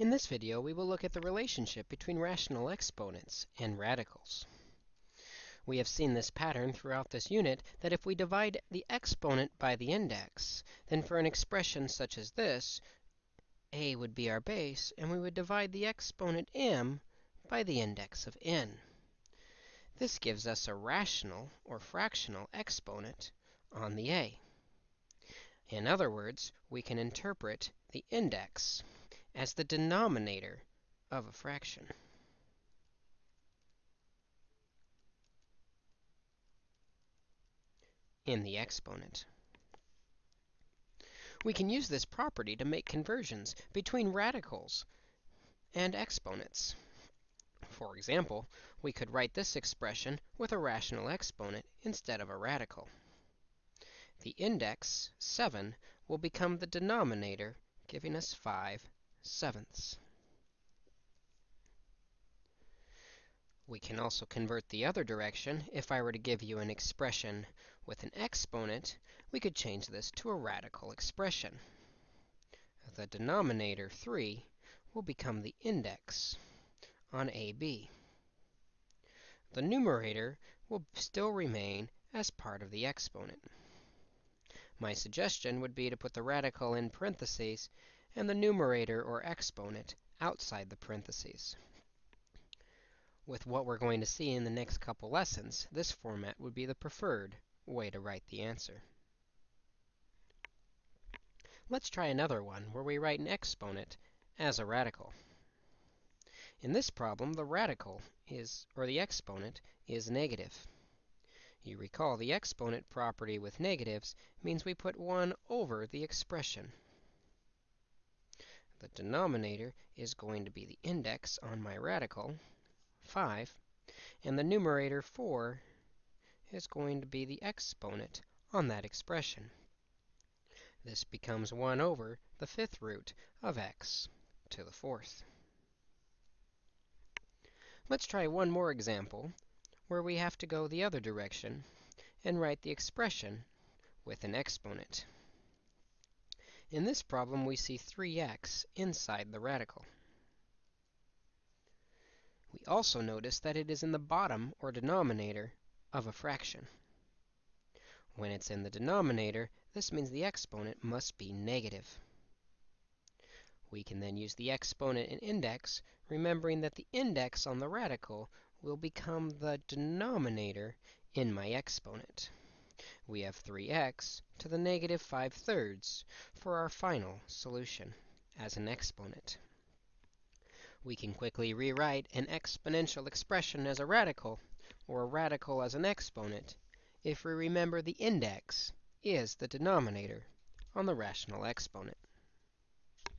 In this video, we will look at the relationship between rational exponents and radicals. We have seen this pattern throughout this unit that if we divide the exponent by the index, then for an expression such as this, a would be our base, and we would divide the exponent m by the index of n. This gives us a rational or fractional exponent on the a. In other words, we can interpret the index as the denominator of a fraction. in the exponent. We can use this property to make conversions between radicals and exponents. For example, we could write this expression with a rational exponent instead of a radical. The index, 7, will become the denominator, giving us 5 sevenths. We can also convert the other direction. If I were to give you an expression with an exponent, we could change this to a radical expression. The denominator, 3, will become the index on AB. The numerator will still remain as part of the exponent. My suggestion would be to put the radical in parentheses and the numerator or exponent outside the parentheses. With what we're going to see in the next couple lessons, this format would be the preferred way to write the answer. Let's try another one where we write an exponent as a radical. In this problem, the radical is, or the exponent, is negative. You recall the exponent property with negatives means we put 1 over the expression. The denominator is going to be the index on my radical, 5, and the numerator 4 is going to be the exponent on that expression. This becomes 1 over the fifth root of x to the fourth. Let's try one more example where we have to go the other direction and write the expression with an exponent. In this problem, we see 3x inside the radical. We also notice that it is in the bottom, or denominator, of a fraction. When it's in the denominator, this means the exponent must be negative. We can then use the exponent and index, remembering that the index on the radical will become the denominator in my exponent. We have 3x to the negative 5 thirds for our final solution as an exponent. We can quickly rewrite an exponential expression as a radical, or a radical as an exponent, if we remember the index is the denominator on the rational exponent.